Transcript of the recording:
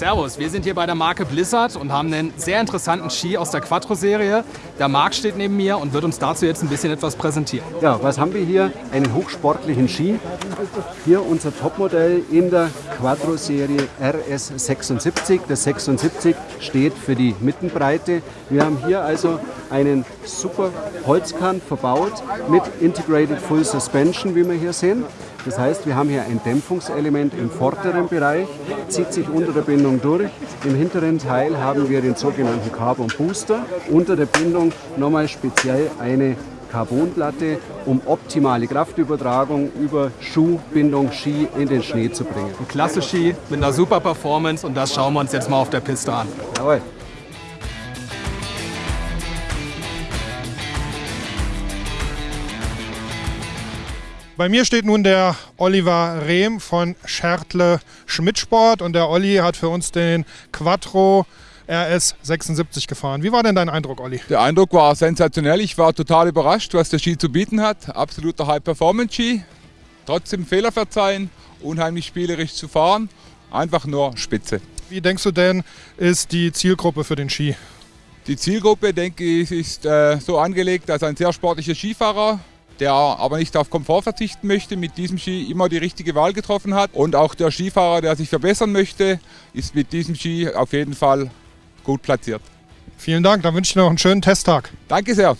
Servus, wir sind hier bei der Marke Blizzard und haben einen sehr interessanten Ski aus der Quattro-Serie. Der Marc steht neben mir und wird uns dazu jetzt ein bisschen etwas präsentieren. Ja, was haben wir hier? Einen hochsportlichen Ski. Hier unser Topmodell in der Quattro-Serie RS76. Das 76 steht für die Mittenbreite. Wir haben hier also einen super Holzkant verbaut mit Integrated Full Suspension, wie wir hier sehen. Das heißt, wir haben hier ein Dämpfungselement im vorderen Bereich, zieht sich unter der Bindung durch. Im hinteren Teil haben wir den sogenannten Carbon Booster. Unter der Bindung nochmal speziell eine Carbonplatte, um optimale Kraftübertragung über Schuh, Bindung, Ski in den Schnee zu bringen. Ein klasse Ski mit einer super Performance und das schauen wir uns jetzt mal auf der Piste an. Jawohl. Bei mir steht nun der Oliver Rehm von Schertle Schmidtsport und der Olli hat für uns den Quattro RS 76 gefahren. Wie war denn dein Eindruck, Olli? Der Eindruck war sensationell. Ich war total überrascht, was der Ski zu bieten hat. Absoluter High-Performance-Ski. Trotzdem Fehler verzeihen, unheimlich spielerisch zu fahren. Einfach nur spitze. Wie denkst du denn, ist die Zielgruppe für den Ski? Die Zielgruppe, denke ich, ist äh, so angelegt als ein sehr sportlicher Skifahrer, der aber nicht auf Komfort verzichten möchte, mit diesem Ski immer die richtige Wahl getroffen hat. Und auch der Skifahrer, der sich verbessern möchte, ist mit diesem Ski auf jeden Fall gut platziert. Vielen Dank, dann wünsche ich dir noch einen schönen Testtag. Danke sehr.